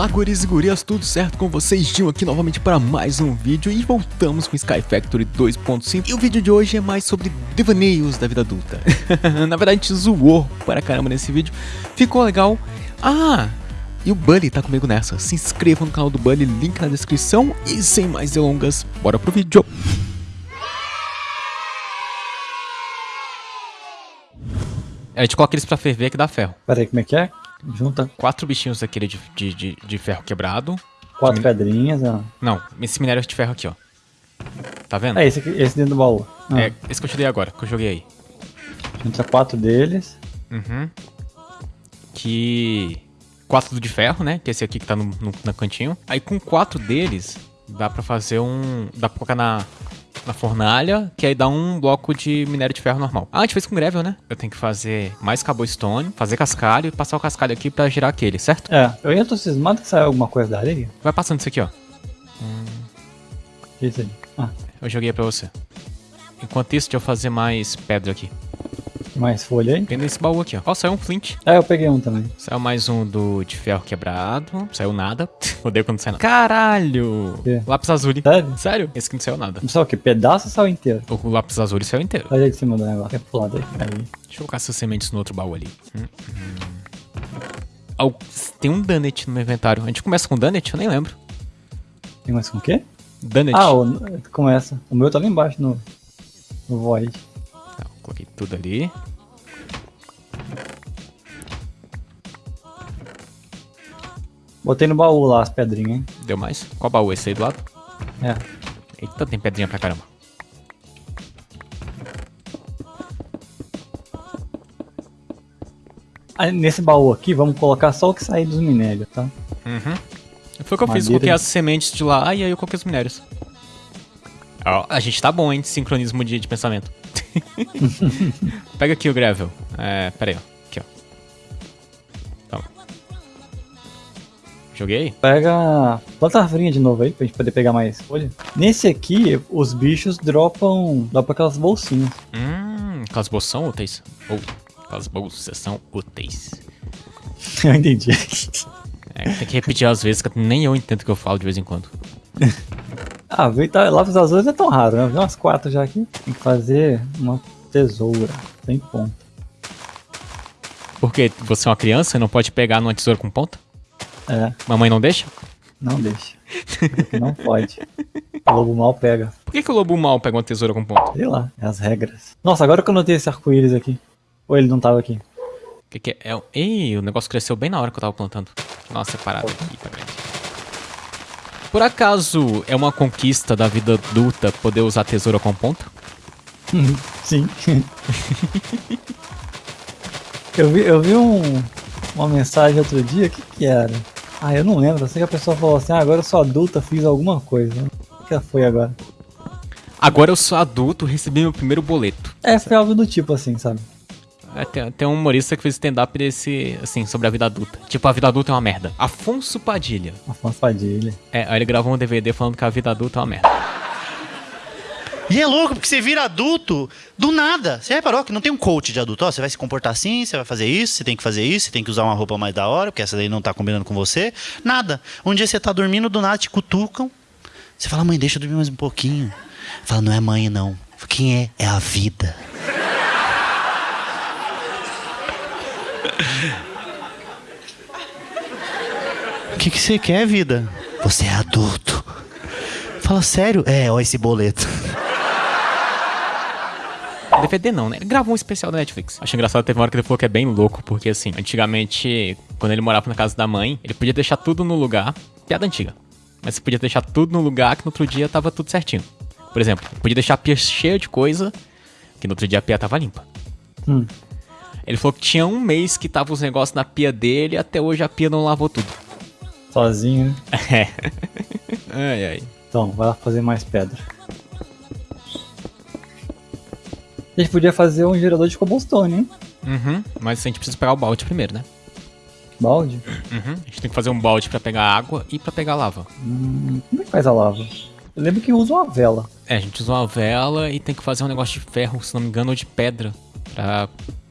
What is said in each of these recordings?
Olá, guris e gurias, tudo certo com vocês? Gil aqui novamente para mais um vídeo e voltamos com Sky Factory 2.5 E o vídeo de hoje é mais sobre devaneios da vida adulta. Na verdade a gente zoou para caramba nesse vídeo, ficou legal. Ah, e o Bully tá comigo nessa, se inscreva no canal do Bully, link na descrição. E sem mais delongas, bora pro vídeo. A gente coloca eles pra ferver que dá ferro. Peraí, como é que é? Junta Quatro bichinhos daquele de, de, de, de ferro quebrado. quatro Sim. pedrinhas, ó. Não, esse minério de ferro aqui, ó. Tá vendo? É, esse, aqui, esse dentro do baú. Ah, É, esse que eu te dei agora, que eu joguei aí. Junta quatro deles. Uhum. Que. Quatro de ferro, né? Que é esse aqui que tá no, no, no cantinho. Aí com quatro deles, dá pra fazer um. Dá pra colocar na. Na fornalha, que aí dá um bloco de minério de ferro normal. Ah, a gente fez com gravel, né? Eu tenho que fazer mais cobblestone, fazer cascalho e passar o cascalho aqui pra girar aquele, certo? É, eu ainda tô cismado que saiu alguma coisa da areia. Vai passando isso aqui, ó. Que isso aí? Ah, Eu joguei pra você. Enquanto isso, deixa eu fazer mais pedra aqui. Mais folha aí? Tem nesse baú aqui, ó. Ó, saiu um flint. É, eu peguei um também. Saiu mais um do de ferro quebrado. Saiu nada. Odeio quando sai nada. Caralho! quê? Lápis azul. Sério? Sério? Esse aqui não saiu nada. Não saiu o que? Pedaço ou saiu inteiro? O lápis azul saiu inteiro. Olha aí de cima do negócio. É pro lado aí. aí. Deixa eu colocar essas sementes no outro baú ali. Hum, hum. Tem um Dunnett no meu inventário. A gente começa com Dunnett? Eu nem lembro. Tem mais com o quê? Dunnett. Ah, o, começa. O meu tá lá embaixo no, no Void. Coloquei tudo ali. Botei no baú lá as pedrinhas, hein? Deu mais? Qual baú? Esse aí do lado? É. Eita, tem pedrinha pra caramba. Aí, nesse baú aqui, vamos colocar só o que sair dos minérios, tá? Uhum. Foi o que eu fiz, Madeira coloquei de- as sementes de lá e aí eu coloquei os minérios. Ó, a gente tá bom, hein, de sincronismo de, de pensamento. Pega aqui o gravel. É, pera aí, ó. Aqui, ó. Toma. Joguei? Pega. Planta a árvorinha de novo aí, pra gente poder pegar mais folha. Nesse aqui, os bichos dropam. dropam aquelas bolsinhas. Hum, aquelas bolsas são úteis. Ou, aquelas bolsas são úteis. Eu entendi. É, tem que repetir às vezes, que nem eu entendo o que eu falo de vez em quando. ah, lápis azuis é tão raro, né? Vi umas quatro já aqui. Tem que fazer uma tesoura. Sem ponta. Porque você é uma criança e não pode pegar numa tesoura com ponta? É, Mamãe não deixa? não deixa. Não pode. O lobo mal pega. Por que, que o lobo mal pega uma tesoura com ponta? Sei lá, é as regras. Nossa, agora que eu notei esse arco-íris aqui. Ou ele não tava aqui? O que, que é? é? o- Ih, o negócio cresceu bem na hora que eu tava plantando. Nossa, separado aqui, tá grande. Por acaso é uma conquista da vida adulta poder usar tesoura com ponta? Sim. eu vi, eu vi um, uma mensagem outro dia, o que que era? Ah, eu não lembro, eu sei que a pessoa falou assim, ah, agora eu sou adulta, fiz alguma coisa. O que foi agora? Agora eu sou adulto, recebi meu primeiro boleto. É, foi algo do tipo assim, sabe? É, tem, tem um humorista que fez stand-up desse, assim, sobre a vida adulta. Tipo, a vida adulta é uma merda. Afonso Padilha. Afonso Padilha. É, aí ele gravou um DVD falando que a vida adulta é uma merda. E é louco, porque você vira adulto do nada. Você reparou que não tem um coach de adulto? Ó, você vai se comportar assim, você vai fazer isso, você tem que fazer isso, você tem que usar uma roupa mais da hora, porque essa daí não tá combinando com você. Nada. Um dia você tá dormindo, do nada te cutucam. Você fala, mãe, deixa eu dormir mais um pouquinho. Fala, não é mãe, não. Quem é? É a vida. O que, que você quer, vida? Você é adulto. Fala sério? É, ó esse boleto. DVD não, né? Ele gravou um especial da Netflix. Achei engraçado, teve uma hora que ele falou que é bem louco, porque assim, antigamente, quando ele morava na casa da mãe, ele podia deixar tudo no lugar. Piada antiga. Mas você podia deixar tudo no lugar que no outro dia tava tudo certinho. Por exemplo, podia deixar a pia cheia de coisa, que no outro dia a pia tava limpa. Hum. Ele falou que tinha um mês que tava os negócios na pia dele e até hoje a pia não lavou tudo. Sozinho, né? É. ai, ai. Então, vai lá fazer mais pedra. A gente podia fazer um gerador de cobblestone, hein? Uhum. Mas a gente precisa pegar o balde primeiro, né? Balde. Uhum. A gente tem que fazer um balde pra pegar água e pra pegar lava. Hum, como é que faz a lava? Eu lembro que usa uma vela. É, a gente usa uma vela e tem que fazer um negócio de ferro, se não me engano, ou de pedra, pra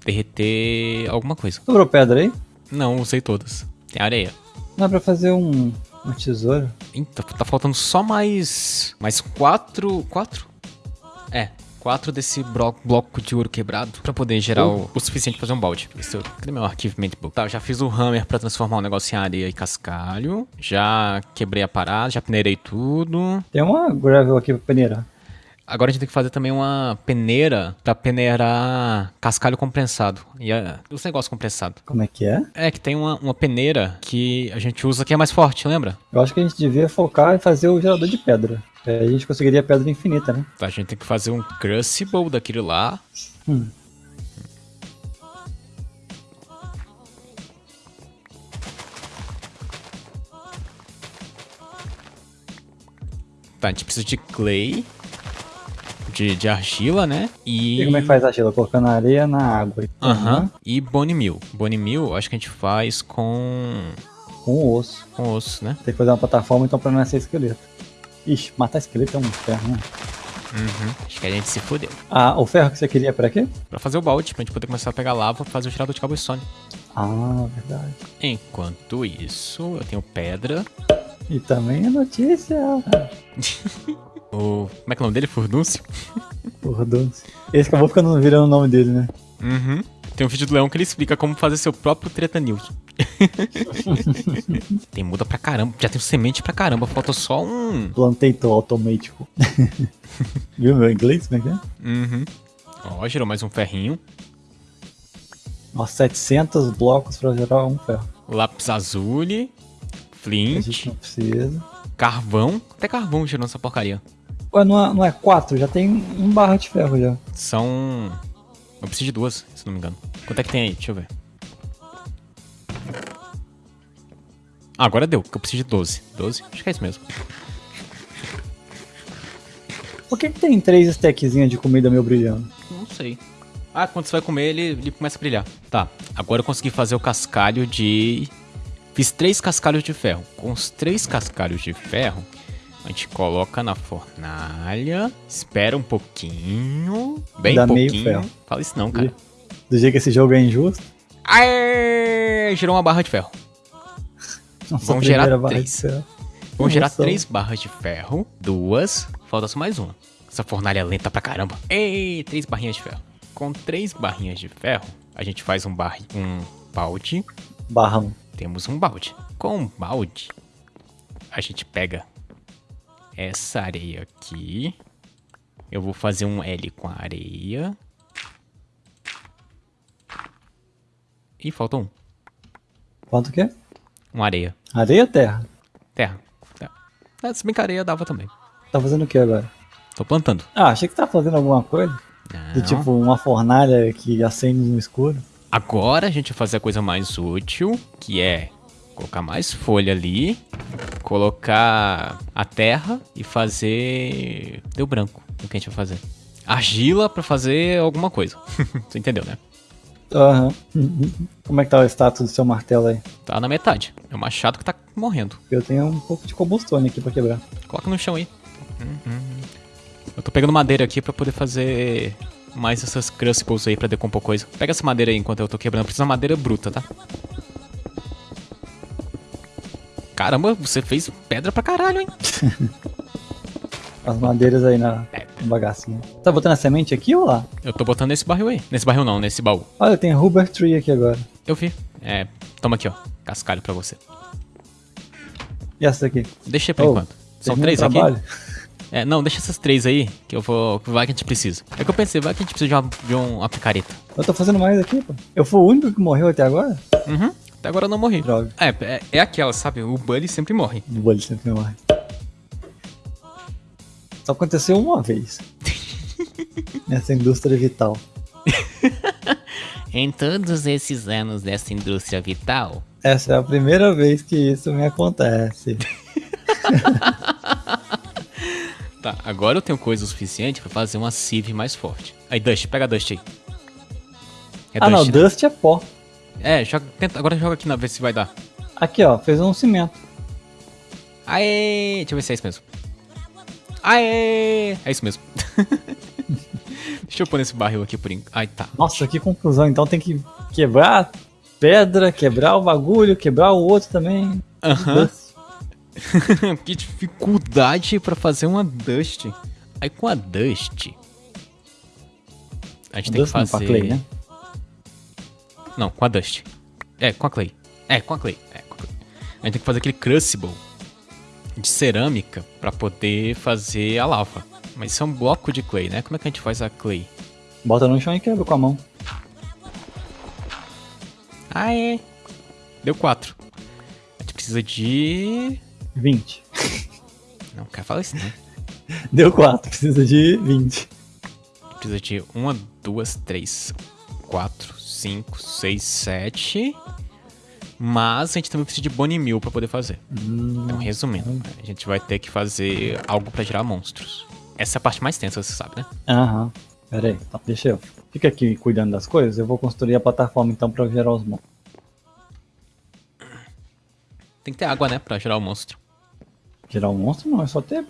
derreter alguma coisa. Sobrou pedra aí? Não, usei todas. Tem areia. É pra fazer um, um tesouro? Eita, tá faltando só mais. Mais quatro. Quatro? É. Quatro desse blo bloco de ouro quebrado pra poder gerar o, o suficiente pra fazer um balde. Isso, cadê meu arquivamento book? Tá, eu já fiz o hammer pra transformar o negócio em areia e cascalho. Já quebrei a parada, já peneirei tudo. Tem uma gravel aqui pra peneirar. Agora a gente tem que fazer também uma peneira pra peneirar cascalho compressado. E é, os negócios compressados. Como é que é? É que tem uma, uma peneira que a gente usa que é mais forte, lembra? Eu acho que a gente devia focar em fazer o gerador de pedra. Aí a gente conseguiria pedra infinita, né? Tá, a gente tem que fazer um crucible daquele lá. Hum. Tá, a gente precisa de clay. De, de argila, né? E. E como é que faz argila? Colocando areia na água. Aham. E bone meal. Bone meal, acho que a gente faz com. Com osso. com osso, né? Tem que fazer uma plataforma então pra não nascer esqueleto. Ixi, matar esqueleto é um ferro, né? Uhum. Acho que a gente se fodeu. Ah, o ferro que você queria pra quê? Pra fazer o balde, pra gente poder começar a pegar lava pra fazer o tirador de cobblestone. Ah, verdade. Enquanto isso, eu tenho pedra. E também a notícia. O. Como é que é o nome dele? Furdúncio? Doce. Esse acabou ficando virando o nome dele, né? Uhum. Tem um vídeo do Leão que ele explica como fazer seu próprio Treta News. tem muda pra caramba. Já tem semente pra caramba. Falta só um. Plantator automático. Viu meu inglês? Como é que é? Uhum. Ó, gerou mais um ferrinho. Nossa, 700 blocos pra gerar um ferro. Lápis azul. A gente Flint. não precisa. Carvão. Até carvão gerou essa porcaria. Ué, não é, não é quatro? Já tem um barra de ferro já. São. Eu preciso de duas, se não me engano. Quanto é que tem aí? Deixa eu ver. Ah, agora deu, porque eu preciso de 12. 12? Acho que é isso mesmo. Por que, que tem três stackzinhas de comida meio brilhando? Não sei. Ah, quando você vai comer, ele, ele começa a brilhar. Tá, agora eu consegui fazer o cascalho de... Fiz três cascalhos de ferro. Com os três cascalhos de ferro, a gente coloca na fornalha, espera um pouquinho, bem Dá meio pouquinho. ferro. Fala isso não, cara. Do jeito que esse jogo é injusto. Aê! Gerou uma barra de ferro. Nossa, Vamos gerar três. ferro. Vamos gerar três barras de ferro, duas, falta só mais uma. Essa fornalha é lenta pra caramba. Ei, três barrinhas de ferro. Com três barrinhas de ferro, a gente faz um, bar... um balde. Barra um. Temos um balde. Com um balde, a gente pega essa areia aqui. Eu vou fazer um L com a areia. E falta um. Quanto que é? Uma areia. Areia ou terra? Terra. Terra. É, se bem que a areia dava também. Tá fazendo o que agora? Tô plantando. Ah, achei que tá fazendo alguma coisa. Do Não. tipo uma fornalha que acende no escuro. Agora a gente vai fazer a coisa mais útil, que é colocar mais folha ali, colocar a terra e fazer. Deu branco o que a gente vai fazer. Argila pra fazer alguma coisa. Você entendeu, né? Aham. Como é que tá o status do seu martelo aí? Tá na metade. É o machado que tá morrendo. Eu tenho um pouco de cobblestone aqui pra quebrar. Coloca no chão aí. Uhum. Eu tô pegando madeira aqui pra poder fazer mais essas crucibles aí pra decompor coisa. Pega essa madeira aí enquanto eu tô quebrando. Precisa de madeira bruta, tá? Caramba, você fez pedra pra caralho, hein? As madeiras aí na no bagacinho. Tá botando a semente aqui ou lá? Eu tô botando nesse barril aí. Nesse barril não, nesse baú. Olha, tem Rubber Tree aqui agora. Eu vi. É, toma aqui, ó. Cascalho pra você. E essa daqui? Deixa por Oh, enquanto. São três aqui? É, não, deixa essas três aí, que eu vou. Vai que a gente precisa. É que eu pensei, vai que a gente precisa de uma, de uma picareta. Eu tô fazendo mais aqui, pô. Eu fui o único que morreu até agora? Uhum. Até agora eu não morri. Droga. É, é, é aquela, sabe? O Bully sempre morre. O bolho sempre morre. Só aconteceu uma vez. Nessa indústria vital. Em todos esses anos dessa indústria vital, Essa é a primeira vez que isso me acontece. Tá, agora eu tenho coisa o suficiente pra fazer uma sieve mais forte. Aí, Dust, pega a Dust aí. É ah não, né? Dust é pó. É, joga, tenta, agora joga aqui na ver se vai dar. Aqui ó, fez um cimento. Aê! Deixa eu ver se é isso mesmo. Aê! É isso mesmo. Deixa eu pôr nesse barril aqui por enquanto. Ai, tá. Nossa, que conclusão. Então tem que quebrar pedra, quebrar o bagulho, quebrar o outro também. Aham. Que dificuldade pra fazer uma Dust. Aí com a Dust. A gente tem que Dust não, fazer. com a Clay, né? Não, com a Dust. É, com a Clay. É, com a Clay. É, com a Clay. A gente tem que fazer aquele Crucible de cerâmica pra poder fazer a lava. Mas isso é um bloco de Clay, né? Como é que a gente faz a Clay? Bota no chão e quebra com a mão. Ah, é. Deu 4. A gente precisa de. 20. Não, quero falar isso, né? Deu 4, precisa de 20. Precisa de 1, 2, 3, 4, 5, 6, 7. Mas a gente também precisa de Bone Mill pra poder fazer. Então, resumindo, a gente vai ter que fazer algo pra gerar monstros. Essa é a parte mais tensa, você sabe, né? Aham. Pera aí, então, deixa eu. Fica aqui cuidando das coisas, eu vou construir a plataforma então pra gerar os monstros. Tem que ter água, né? Pra gerar o monstro. Gerar um monstro não, é só ter.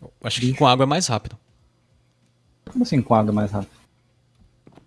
Eu acho que com água é mais rápido. Como assim com água mais rápido?